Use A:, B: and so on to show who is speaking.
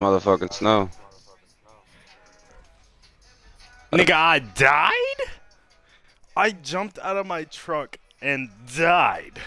A: motherfucking snow.
B: Nigga, I died? I jumped out of my truck and died.